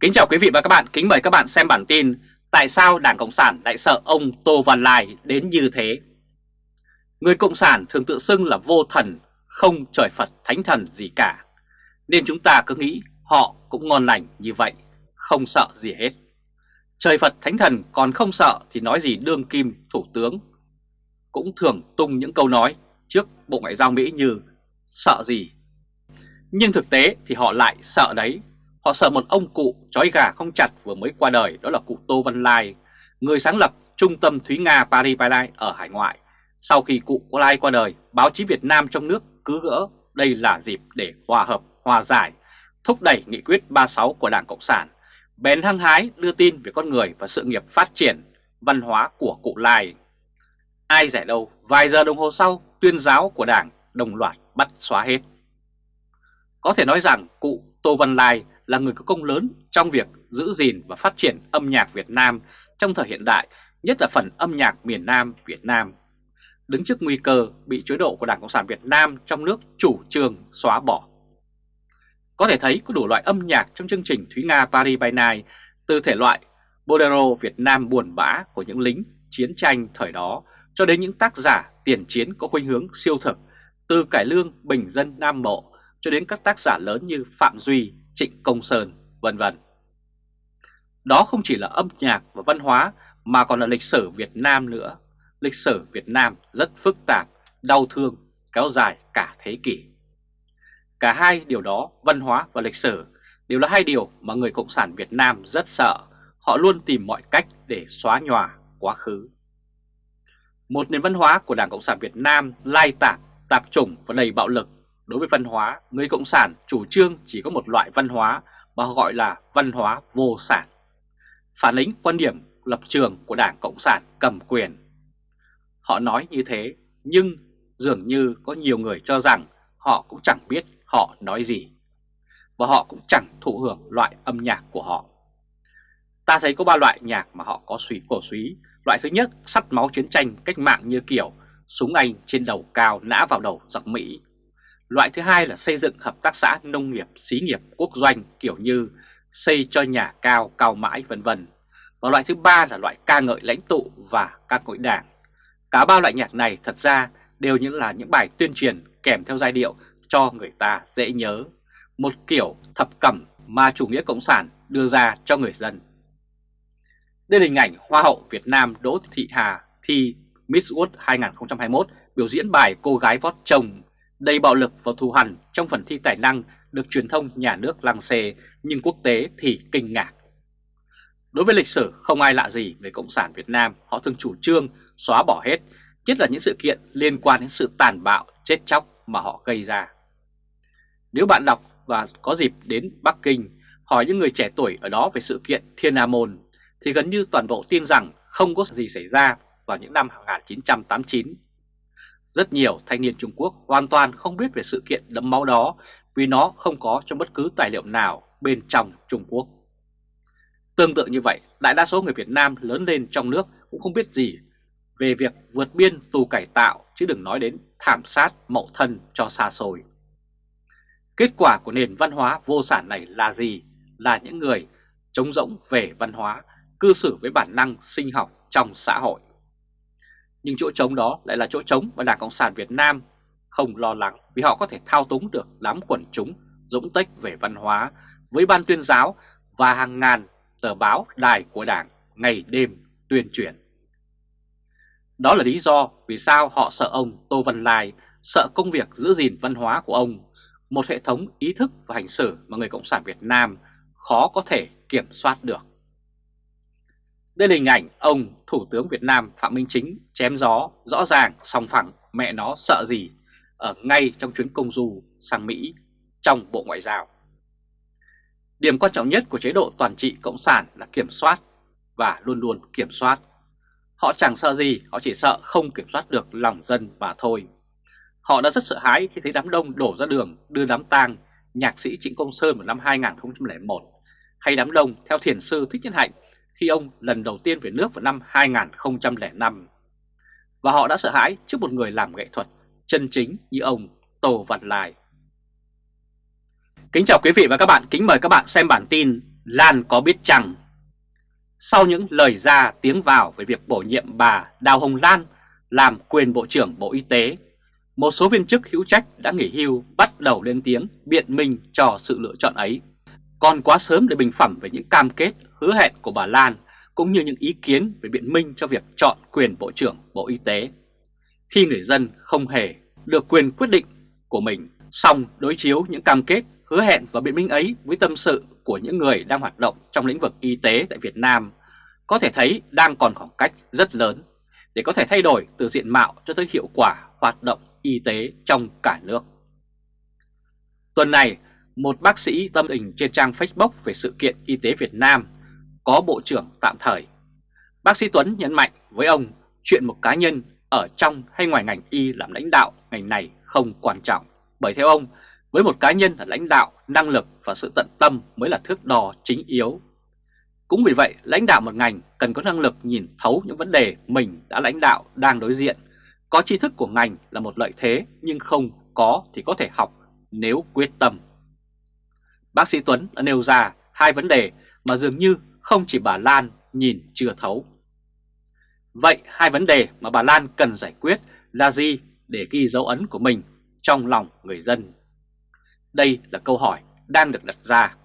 Kính chào quý vị và các bạn, kính mời các bạn xem bản tin Tại sao Đảng Cộng sản lại sợ ông Tô Văn Lai đến như thế? Người Cộng sản thường tự xưng là vô thần, không trời Phật thánh thần gì cả. Nên chúng ta cứ nghĩ họ cũng ngon lành như vậy, không sợ gì hết. Trời Phật thánh thần còn không sợ thì nói gì đương kim thủ tướng? Cũng thường tung những câu nói trước Bộ Ngoại giao Mỹ như sợ gì? Nhưng thực tế thì họ lại sợ đấy. Họ sợ một ông cụ chói gà không chặt vừa mới qua đời đó là cụ Tô Văn Lai, người sáng lập Trung tâm Thúy Nga Paris Paris ở hải ngoại. Sau khi cụ Lai qua đời, báo chí Việt Nam trong nước cứ gỡ đây là dịp để hòa hợp, hòa giải, thúc đẩy nghị quyết 36 của Đảng Cộng sản, bèn hăng hái đưa tin về con người và sự nghiệp phát triển, văn hóa của cụ Lai. Ai rẻ đâu, vài giờ đồng hồ sau, tuyên giáo của Đảng đồng loạt bắt xóa hết. Có thể nói rằng cụ Tô Văn Lai là người có công lớn trong việc giữ gìn và phát triển âm nhạc Việt Nam trong thời hiện đại, nhất là phần âm nhạc miền Nam Việt Nam. Đứng trước nguy cơ bị chế độ của Đảng Cộng sản Việt Nam trong nước chủ trương xóa bỏ. Có thể thấy có đủ loại âm nhạc trong chương trình Thúy Nga Paris by Night, từ thể loại Bolero Việt Nam buồn bã của những lính chiến tranh thời đó cho đến những tác giả tiền chiến có khuynh hướng siêu thực, từ cải lương bình dân Nam Bộ cho đến các tác giả lớn như Phạm Duy, Trịnh Công Sơn, vân vân. Đó không chỉ là âm nhạc và văn hóa mà còn là lịch sử Việt Nam nữa. Lịch sử Việt Nam rất phức tạp, đau thương, kéo dài cả thế kỷ. Cả hai điều đó, văn hóa và lịch sử, đều là hai điều mà người Cộng sản Việt Nam rất sợ. Họ luôn tìm mọi cách để xóa nhòa quá khứ. Một nền văn hóa của Đảng Cộng sản Việt Nam lai tạp, tạp chủng và đầy bạo lực Đối với văn hóa, người Cộng sản chủ trương chỉ có một loại văn hóa mà họ gọi là văn hóa vô sản. Phản ánh quan điểm lập trường của Đảng Cộng sản cầm quyền. Họ nói như thế, nhưng dường như có nhiều người cho rằng họ cũng chẳng biết họ nói gì. Và họ cũng chẳng thụ hưởng loại âm nhạc của họ. Ta thấy có ba loại nhạc mà họ có suý cổ suý. Loại thứ nhất, sắt máu chiến tranh cách mạng như kiểu súng Anh trên đầu cao nã vào đầu giặc Mỹ Loại thứ hai là xây dựng hợp tác xã nông nghiệp, xí nghiệp, quốc doanh kiểu như xây cho nhà cao, cao mãi vân vân. Và loại thứ ba là loại ca ngợi lãnh tụ và ca ngợi đảng. Cả ba loại nhạc này thật ra đều những là những bài tuyên truyền kèm theo giai điệu cho người ta dễ nhớ. Một kiểu thập cẩm mà chủ nghĩa cộng sản đưa ra cho người dân. Đây là hình ảnh Hoa hậu Việt Nam Đỗ Thị Hà thi Miss World 2021 biểu diễn bài Cô gái vót chồng đầy bạo lực và thù hằn trong phần thi tài năng được truyền thông nhà nước lăng xê nhưng quốc tế thì kinh ngạc. Đối với lịch sử không ai lạ gì về Cộng sản Việt Nam, họ thường chủ trương xóa bỏ hết, nhất là những sự kiện liên quan đến sự tàn bạo, chết chóc mà họ gây ra. Nếu bạn đọc và có dịp đến Bắc Kinh hỏi những người trẻ tuổi ở đó về sự kiện Thiên Hà Môn thì gần như toàn bộ tin rằng không có gì xảy ra vào những năm 1989 rất nhiều thanh niên Trung Quốc hoàn toàn không biết về sự kiện đẫm máu đó vì nó không có trong bất cứ tài liệu nào bên trong Trung Quốc. Tương tự như vậy, đại đa số người Việt Nam lớn lên trong nước cũng không biết gì về việc vượt biên tù cải tạo chứ đừng nói đến thảm sát mậu thân cho xa xôi. Kết quả của nền văn hóa vô sản này là gì? Là những người trống rỗng về văn hóa, cư xử với bản năng sinh học trong xã hội. Nhưng chỗ trống đó lại là chỗ trống mà Đảng Cộng sản Việt Nam không lo lắng vì họ có thể thao túng được đám quần chúng dũng tích về văn hóa với ban tuyên giáo và hàng ngàn tờ báo đài của Đảng ngày đêm tuyên truyền. Đó là lý do vì sao họ sợ ông Tô Văn Lai, sợ công việc giữ gìn văn hóa của ông, một hệ thống ý thức và hành xử mà người Cộng sản Việt Nam khó có thể kiểm soát được. Đây là hình ảnh ông Thủ tướng Việt Nam Phạm Minh Chính chém gió rõ ràng song phẳng mẹ nó sợ gì ở ngay trong chuyến công du sang Mỹ trong Bộ Ngoại giao. Điểm quan trọng nhất của chế độ toàn trị Cộng sản là kiểm soát và luôn luôn kiểm soát. Họ chẳng sợ gì, họ chỉ sợ không kiểm soát được lòng dân mà thôi. Họ đã rất sợ hãi khi thấy đám đông đổ ra đường đưa đám tang nhạc sĩ Trịnh Công Sơn vào năm 2001 hay đám đông theo thiền sư Thích Nhân Hạnh khi ông lần đầu tiên về nước vào năm 2005. Và họ đã sợ hãi trước một người làm nghệ thuật chân chính như ông Tô Văn Lai. Kính chào quý vị và các bạn, kính mời các bạn xem bản tin Lan có biết chăng? Sau những lời ra tiếng vào về việc bổ nhiệm bà Đào Hồng Lan làm quyền Bộ trưởng Bộ Y tế, một số viên chức hữu trách đã nghỉ hưu bắt đầu lên tiếng biện minh cho sự lựa chọn ấy. Còn quá sớm để bình phẩm về những cam kết, hứa hẹn của bà Lan cũng như những ý kiến về biện minh cho việc chọn quyền Bộ trưởng Bộ Y tế. Khi người dân không hề được quyền quyết định của mình, song đối chiếu những cam kết, hứa hẹn và biện minh ấy với tâm sự của những người đang hoạt động trong lĩnh vực y tế tại Việt Nam, có thể thấy đang còn khoảng cách rất lớn để có thể thay đổi từ diện mạo cho tới hiệu quả hoạt động y tế trong cả nước. Tuần này, một bác sĩ tâm tình trên trang Facebook về sự kiện y tế Việt Nam có bộ trưởng tạm thời. Bác sĩ Tuấn nhấn mạnh với ông chuyện một cá nhân ở trong hay ngoài ngành y làm lãnh đạo ngành này không quan trọng. Bởi theo ông, với một cá nhân là lãnh đạo, năng lực và sự tận tâm mới là thước đo chính yếu. Cũng vì vậy, lãnh đạo một ngành cần có năng lực nhìn thấu những vấn đề mình đã lãnh đạo đang đối diện. Có tri thức của ngành là một lợi thế nhưng không có thì có thể học nếu quyết tâm. Bác sĩ Tuấn đã nêu ra hai vấn đề mà dường như không chỉ bà Lan nhìn chưa thấu. Vậy hai vấn đề mà bà Lan cần giải quyết là gì để ghi dấu ấn của mình trong lòng người dân? Đây là câu hỏi đang được đặt ra.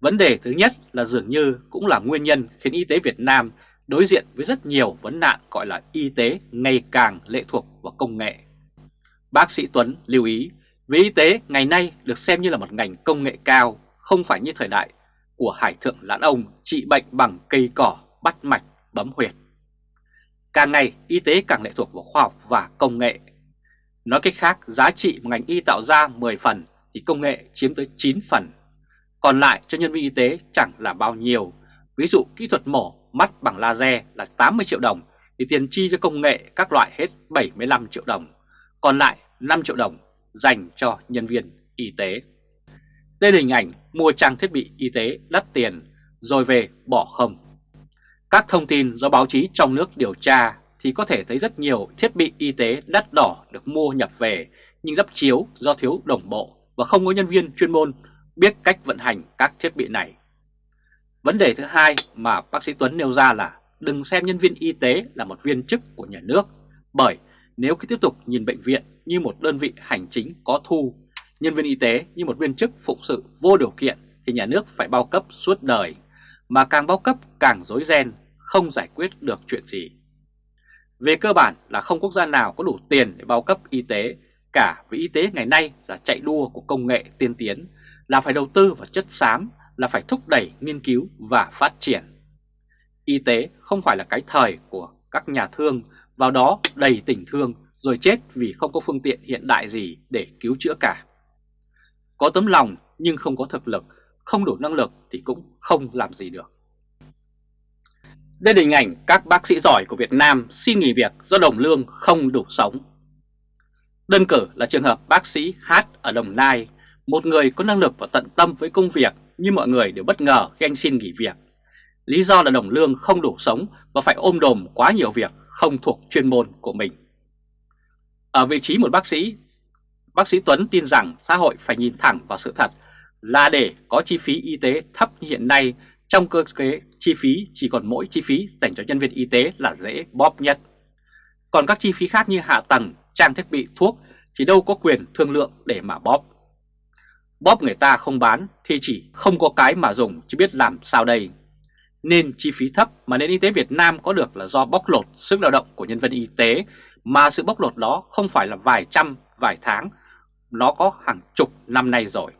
Vấn đề thứ nhất là dường như cũng là nguyên nhân khiến y tế Việt Nam đối diện với rất nhiều vấn nạn gọi là y tế ngày càng lệ thuộc vào công nghệ. Bác sĩ Tuấn lưu ý, vì y tế ngày nay được xem như là một ngành công nghệ cao, không phải như thời đại của Hải Thượng Lãn Ông trị bệnh bằng cây cỏ, bắt mạch, bấm huyệt. Càng ngày, y tế càng lệ thuộc vào khoa học và công nghệ. Nói cách khác, giá trị mà ngành y tạo ra 10 phần thì công nghệ chiếm tới 9 phần. Còn lại cho nhân viên y tế chẳng là bao nhiêu. Ví dụ kỹ thuật mổ mắt bằng laser là 80 triệu đồng thì tiền chi cho công nghệ các loại hết 75 triệu đồng. Còn lại 5 triệu đồng dành cho nhân viên y tế. Đây là hình ảnh mua trang thiết bị y tế đắt tiền rồi về bỏ không. Các thông tin do báo chí trong nước điều tra thì có thể thấy rất nhiều thiết bị y tế đắt đỏ được mua nhập về nhưng lắp chiếu do thiếu đồng bộ và không có nhân viên chuyên môn biết cách vận hành các thiết bị này. Vấn đề thứ hai mà bác sĩ Tuấn nêu ra là đừng xem nhân viên y tế là một viên chức của nhà nước bởi nếu cứ tiếp tục nhìn bệnh viện như một đơn vị hành chính có thu, nhân viên y tế như một viên chức phụng sự vô điều kiện thì nhà nước phải bao cấp suốt đời, mà càng bao cấp càng rối ren, không giải quyết được chuyện gì. Về cơ bản là không quốc gia nào có đủ tiền để bao cấp y tế, cả vì y tế ngày nay là chạy đua của công nghệ tiên tiến, là phải đầu tư vào chất xám, là phải thúc đẩy nghiên cứu và phát triển. Y tế không phải là cái thời của các nhà thương vào đó đầy tình thương rồi chết vì không có phương tiện hiện đại gì để cứu chữa cả. Có tấm lòng nhưng không có thực lực, không đủ năng lực thì cũng không làm gì được. Đây là hình ảnh các bác sĩ giỏi của Việt Nam xin nghỉ việc do đồng lương không đủ sống. Đơn cử là trường hợp bác sĩ H ở Đồng Nai, một người có năng lực và tận tâm với công việc nhưng mọi người đều bất ngờ khi anh xin nghỉ việc. Lý do là đồng lương không đủ sống và phải ôm đồm quá nhiều việc không thuộc chuyên môn của mình. Ở vị trí một bác sĩ, bác sĩ Tuấn tin rằng xã hội phải nhìn thẳng vào sự thật là để có chi phí y tế thấp như hiện nay trong cơ chế chi phí chỉ còn mỗi chi phí dành cho nhân viên y tế là dễ bóp nhất. Còn các chi phí khác như hạ tầng, trang thiết bị, thuốc thì đâu có quyền thương lượng để mà bóp. Bóp người ta không bán thì chỉ không có cái mà dùng chứ biết làm sao đây. Nên chi phí thấp mà nền y tế Việt Nam có được là do bóc lột sức lao động của nhân viên y tế mà sự bóc lột đó không phải là vài trăm, vài tháng, nó có hàng chục năm nay rồi.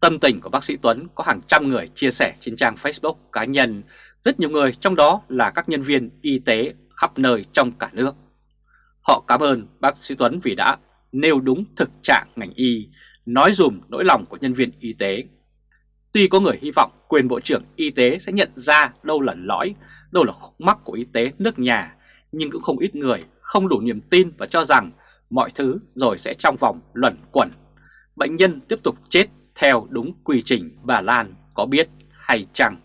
Tâm tình của bác sĩ Tuấn có hàng trăm người chia sẻ trên trang Facebook cá nhân, rất nhiều người trong đó là các nhân viên y tế khắp nơi trong cả nước. Họ cảm ơn bác sĩ Tuấn vì đã nêu đúng thực trạng ngành y, nói dùm nỗi lòng của nhân viên y tế. Tuy có người hy vọng quyền Bộ trưởng Y tế sẽ nhận ra đâu là lõi, đâu là khúc mắc của y tế nước nhà, nhưng cũng không ít người không đủ niềm tin và cho rằng mọi thứ rồi sẽ trong vòng luẩn quẩn. Bệnh nhân tiếp tục chết theo đúng quy trình bà Lan có biết hay chăng?